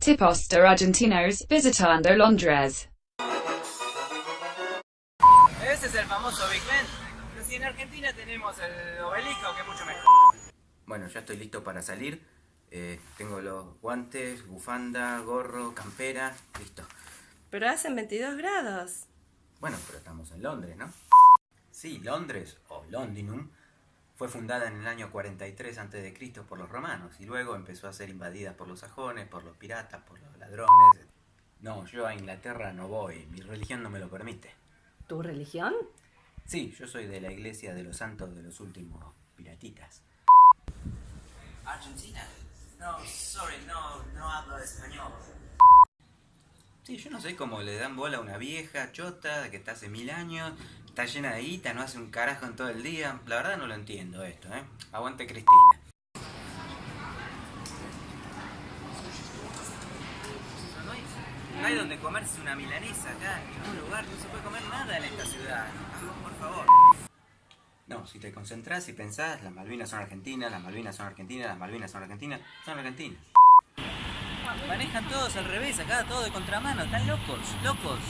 Tipos de argentinos visitando Londres. Ese es el famoso Big Ben. Pero si en Argentina tenemos el obelisco, que es mucho mejor. Bueno, ya estoy listo para salir. Eh, tengo los guantes, bufanda, gorro, campera, listo. Pero hacen 22 grados. Bueno, pero estamos en Londres, ¿no? Sí, Londres, o Londinum, fue fundada en el año 43 a.C. por los romanos y luego empezó a ser invadida por los sajones, por los piratas, por los ladrones. No, yo a Inglaterra no voy, mi religión no me lo permite. ¿Tu religión? Sí, yo soy de la iglesia de los santos de los últimos piratitas. Argentina. No, sorry, no, no hablo español. Sí, yo no sé cómo le dan bola a una vieja chota que está hace mil años, está llena de guita, no hace un carajo en todo el día. La verdad no lo entiendo esto, ¿eh? Aguante Cristina. No hay, donde comerse una milanesa acá, en ningún lugar. No se puede comer nada en esta ciudad. Por favor. No, si te concentras y pensás, las Malvinas son argentinas, las Malvinas son argentinas, las Malvinas son argentinas, son argentinas. Manejan todos al revés, acá todo de contramano. Están locos, locos.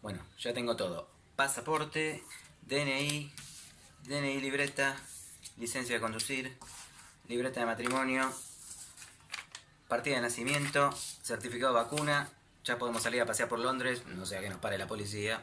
Bueno, ya tengo todo. Pasaporte, DNI, DNI libreta, licencia de conducir, libreta de matrimonio, partida de nacimiento, certificado de vacuna. Ya podemos salir a pasear por Londres, no sea que nos pare la policía.